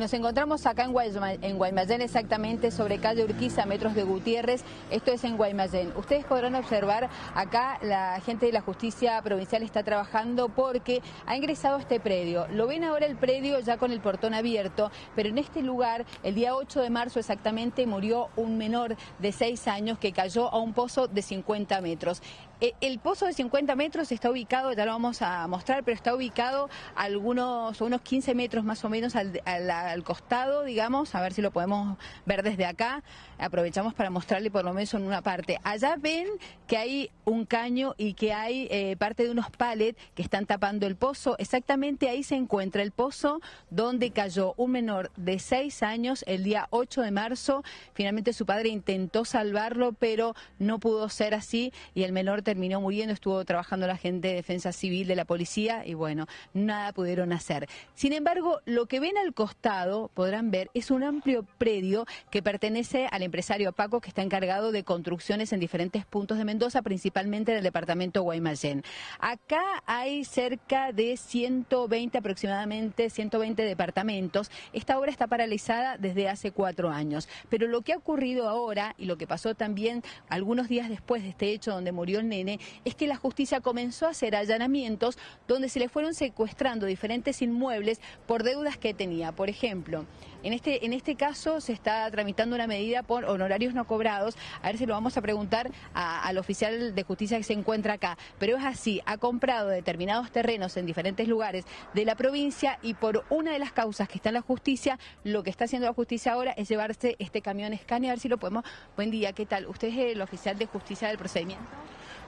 Nos encontramos acá en, Guaymallén, exactamente sobre calle Urquiza, metros de Gutiérrez. Esto es en Guaymallén. Ustedes podrán observar acá la gente de la justicia provincial está trabajando porque ha ingresado a este predio. Lo ven ahora el predio ya con el portón abierto, pero en este lugar, el día 8 de marzo exactamente, murió un menor de 6 años que cayó a un pozo de 50 metros. Eh, el pozo de 50 metros está ubicado, ya lo vamos a mostrar, pero está ubicado a algunos, unos 15 metros más o menos al, costado, digamos, a ver si lo podemos ver desde acá. Aprovechamos para mostrarle por lo menos en una parte. Allá ven que hay un caño y que hay eh, parte de unos palets que están tapando el pozo. Exactamente ahí se encuentra el pozo donde cayó un menor de 6 años el día 8 de marzo. Finalmente su padre intentó salvarlo, pero no pudo ser así y el menor terminó muriendo, estuvo trabajando la gente de defensa civil de la policía y bueno, nada pudieron hacer. Sin embargo, lo que ven al costado, podrán ver, es un amplio predio que pertenece al empresario Paco que está encargado de construcciones en diferentes puntos de Mendoza, principalmente en el departamento Guaymallén. Acá hay cerca de 120 aproximadamente, 120 departamentos. Esta obra está paralizada desde hace cuatro años. Pero lo que ha ocurrido ahora y lo que pasó también algunos días después de este hecho donde murió el es que la justicia comenzó a hacer allanamientos donde se le fueron secuestrando diferentes inmuebles por deudas que tenía. Por ejemplo, en este, en este caso se está tramitando una medida por honorarios no cobrados. A ver si lo vamos a preguntar al oficial de justicia que se encuentra acá. Pero es así, ha comprado determinados terrenos en diferentes lugares de la provincia y por una de las causas que está en la justicia, lo que está haciendo la justicia ahora es llevarse este camión Scania. A ver si lo podemos. Buen día, ¿qué tal? ¿Usted es el oficial de justicia del procedimiento?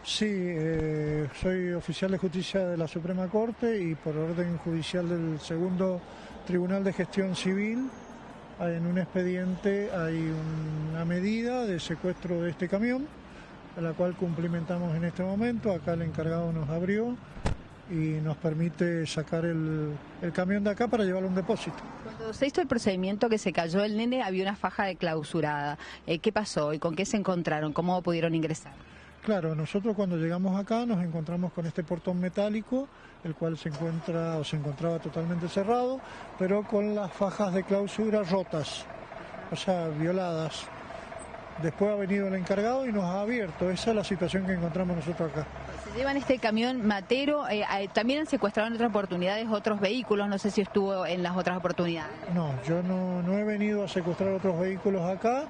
Sí, eh, soy oficial de justicia de la Suprema Corte y por orden judicial del segundo Tribunal de Gestión Civil. En un expediente hay una medida de secuestro de este camión, la cual cumplimentamos en este momento. Acá el encargado nos abrió y nos permite sacar el, camión de acá para llevarlo a un depósito. Cuando se hizo el procedimiento que se cayó el nene, había una faja de clausurada. Eh, ¿Qué pasó y con qué se encontraron? ¿Cómo pudieron ingresar? Claro, nosotros cuando llegamos acá nos encontramos con este portón metálico, el cual se encuentra o se encontraba totalmente cerrado, pero con las fajas de clausura rotas, o sea, violadas. Después ha venido el encargado y nos ha abierto. Esa es la situación que encontramos nosotros acá. Se llevan este camión matero. Eh, también han secuestrado en otras oportunidades otros vehículos. No sé si estuvo en las otras oportunidades. No, yo no, no he venido a secuestrar otros vehículos acá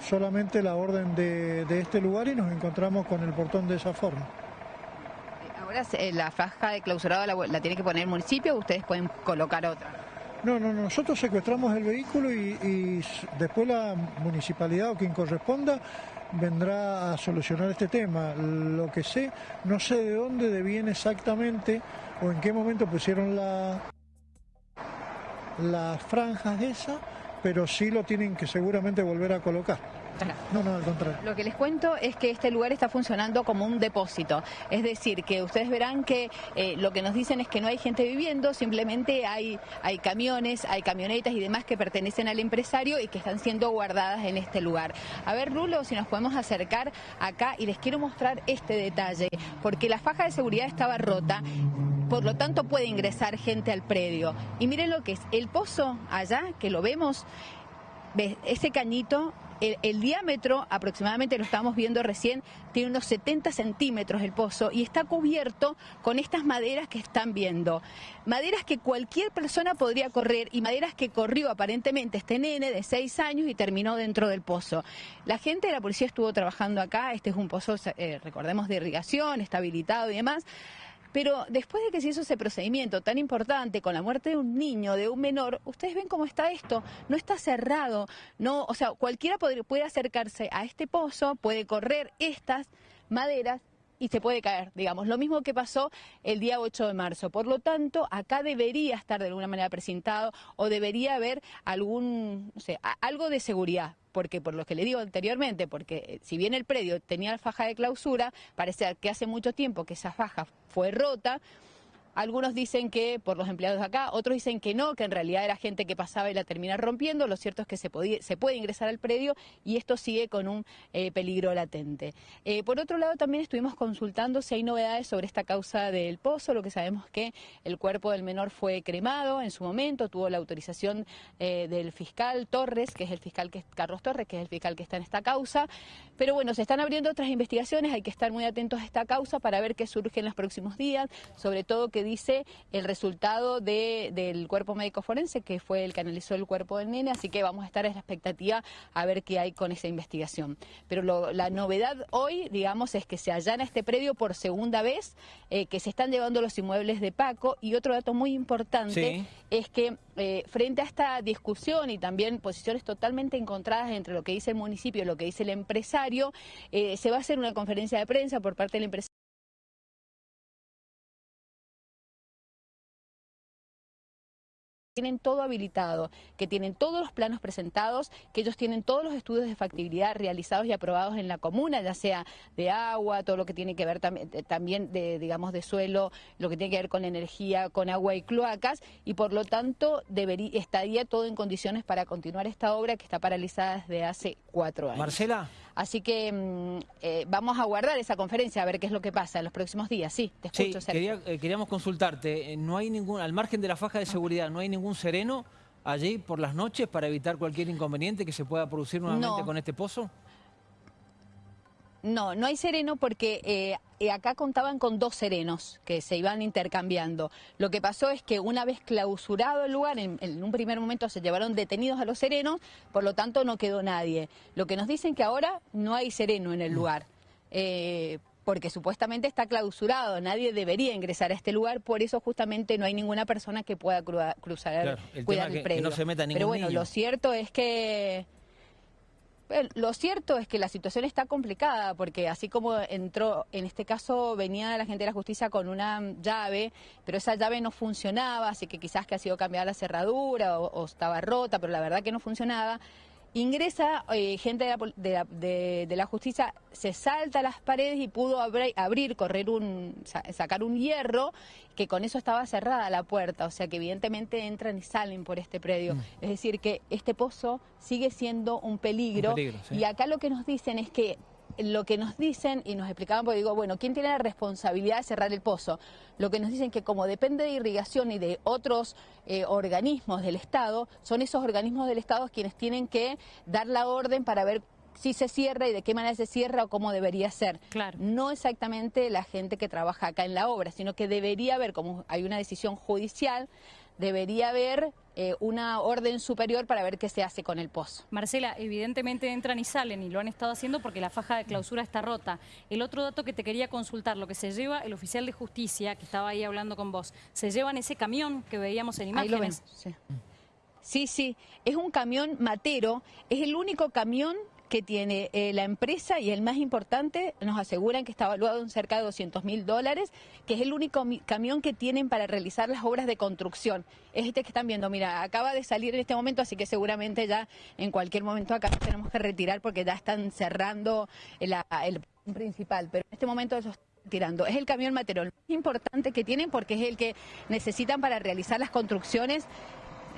solamente la orden de, este lugar y nos encontramos con el portón de esa forma. Ahora eh, la faja de clausurado la, tiene que poner el municipio o ustedes pueden colocar otra. No, no, nosotros secuestramos el vehículo y, después la municipalidad o quien corresponda vendrá a solucionar este tema. Lo que sé, no sé de dónde deviene exactamente o en qué momento pusieron la, las franjas esas pero sí lo tienen que seguramente volver a colocar. No, no, al contrario. Lo que les cuento es que este lugar está funcionando como un depósito. Es decir, que ustedes verán que eh, lo que nos dicen es que no hay gente viviendo, simplemente hay, hay camiones, hay camionetas y demás que pertenecen al empresario y que están siendo guardadas en este lugar. A ver, Rulo, si nos podemos acercar acá y les quiero mostrar este detalle, porque la faja de seguridad estaba rota por lo tanto puede ingresar gente al predio. Y miren lo que es, el pozo allá, que lo vemos, ese cañito, el, diámetro aproximadamente, lo estamos viendo recién, tiene unos 70 centímetros el pozo y está cubierto con estas maderas que están viendo. Maderas que cualquier persona podría correr y maderas que corrió aparentemente este nene de 6 años y terminó dentro del pozo. La gente de la policía estuvo trabajando acá, este es un pozo, eh, recordemos, de irrigación, está habilitado y demás. Pero después de que se hizo ese procedimiento tan importante con la muerte de un niño, de un menor, ustedes ven cómo está esto, no está cerrado, no, o sea, cualquiera puede, acercarse a este pozo, puede correr estas maderas y se puede caer, digamos. Lo mismo que pasó el día 8 de marzo. Por lo tanto, acá debería estar de alguna manera presentado o debería haber algún, no sé, algo de seguridad. Porque por lo que le digo anteriormente, porque eh, si bien el predio tenía faja de clausura, parece que hace mucho tiempo que esa faja fue rota, Algunos dicen que por los empleados de acá, otros dicen que no, que en realidad era gente que pasaba y la termina rompiendo. Lo cierto es que se, podía, se puede ingresar al predio y esto sigue con un eh, peligro latente. Eh, por otro lado, también estuvimos consultando si hay novedades sobre esta causa del pozo. Lo que sabemos que el cuerpo del menor fue cremado en su momento, tuvo la autorización eh, del fiscal Torres, que es el fiscal que Carlos Torres, que es el fiscal que está en esta causa. Pero bueno, se están abriendo otras investigaciones, hay que estar muy atentos a esta causa para ver qué surge en los próximos días, sobre todo que dice el resultado del cuerpo médico forense, que fue el que analizó el cuerpo del nene, así que vamos a estar en la expectativa a ver qué hay con esa investigación. Pero la novedad hoy, digamos, es que se allana este predio por segunda vez, eh, que se están llevando los inmuebles de Paco, y otro dato muy importante es que eh, frente a esta discusión y también posiciones totalmente encontradas entre lo que dice el municipio y lo que dice el empresario, eh, se va a hacer una conferencia de prensa por parte del empresario. Tienen todo habilitado, que tienen todos los planos presentados, que ellos tienen todos los estudios de factibilidad realizados y aprobados en la comuna, ya sea de agua, todo lo que tiene que ver también, también de, digamos, de suelo, lo que tiene que ver con energía, con agua y cloacas, y por lo tanto debería, estaría todo en condiciones para continuar esta obra que está paralizada desde hace cuatro años. Marcela. Así que mm, eh, vamos a guardar esa conferencia a ver qué es lo que pasa en los próximos días. Sí, te escucho, sí, eh, queríamos consultarte. Eh, no hay ningún, al margen de la faja de seguridad, ¿no hay ningún sereno allí por las noches para evitar cualquier inconveniente que se pueda producir nuevamente con este pozo? No, no hay sereno porque eh, eh, acá contaban con dos serenos que se iban intercambiando. Lo que pasó es que una vez clausurado el lugar, en, un primer momento se llevaron detenidos a los serenos, por lo tanto no quedó nadie. Lo que nos dicen que ahora no hay sereno en el mm. lugar. Eh, porque supuestamente está clausurado, nadie debería ingresar a este lugar, por eso justamente no hay ninguna persona que pueda cruzar, el cuidar el predio. no se meta Pero bueno, lo cierto es que lo cierto es que la situación está complicada porque así como entró, en este caso venía la gente de la justicia con una llave, pero esa llave no funcionaba, así que quizás que ha sido cambiada la cerradura o estaba rota, pero la verdad que no funcionaba. Ingresa eh, gente de la, justicia, se salta las paredes y pudo abrir, correr un, sacar un hierro, que con eso estaba cerrada la puerta, o sea que evidentemente entran y salen por este predio. Mm. Es decir, que este pozo sigue siendo un peligro, y acá lo que nos dicen es que lo que nos dicen, y nos explicaban, porque digo, bueno, ¿quién tiene la responsabilidad de cerrar el pozo? Lo que nos dicen que como depende de irrigación y de otros eh, organismos del Estado, son esos organismos del Estado quienes tienen que dar la orden para ver si se cierra y de qué manera se cierra o cómo debería ser. Claro. No exactamente la gente que trabaja acá en la obra, sino que debería haber, como hay una decisión judicial, debería haber eh, una orden superior para ver qué se hace con el pozo. Marcela, evidentemente entran y salen y lo han estado haciendo porque la faja de clausura está rota. El otro dato que te quería consultar, lo que se lleva el oficial de justicia, que estaba ahí hablando con vos, se llevan ese camión que veíamos en imágenes. sí. sí, sí, es un camión matero, es el único camión que tiene eh, la empresa y el más importante, nos aseguran que está evaluado en cerca de 200 mil dólares, que es el único camión que tienen para realizar las obras de construcción. Es este que están viendo, mira, acaba de salir en este momento, así que seguramente ya en cualquier momento acá tenemos que retirar porque ya están cerrando el, principal, pero en este momento ellos tirando. Es el camión material más importante que tienen porque es el que necesitan para realizar las construcciones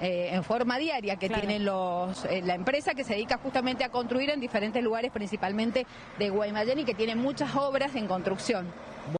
eh, en forma diaria que tienen los, eh, la empresa que se dedica justamente a construir en diferentes lugares, principalmente de Guaymallén y que tiene muchas obras en construcción.